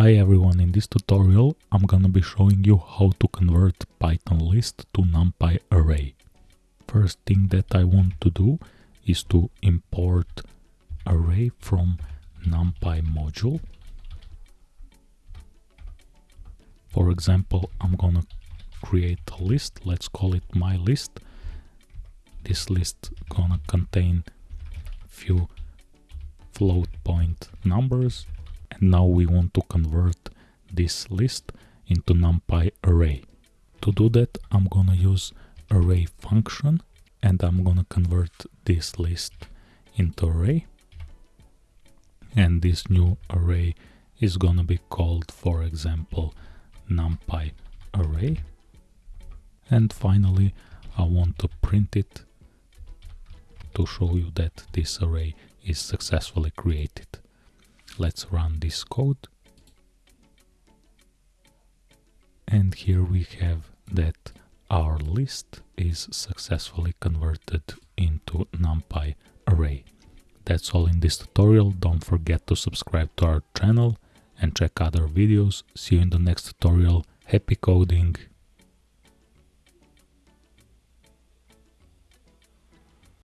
Hi everyone, in this tutorial I'm gonna be showing you how to convert Python list to NumPy array. First thing that I want to do is to import array from NumPy module. For example, I'm gonna create a list, let's call it my list. This list gonna contain few float point numbers and now we want to convert this list into numpy array. To do that I'm gonna use array function and I'm gonna convert this list into array and this new array is gonna be called for example numpy array and finally I want to print it to show you that this array is successfully created. Let's run this code. And here we have that our list is successfully converted into NumPy array. That's all in this tutorial. Don't forget to subscribe to our channel and check other videos. See you in the next tutorial. Happy coding!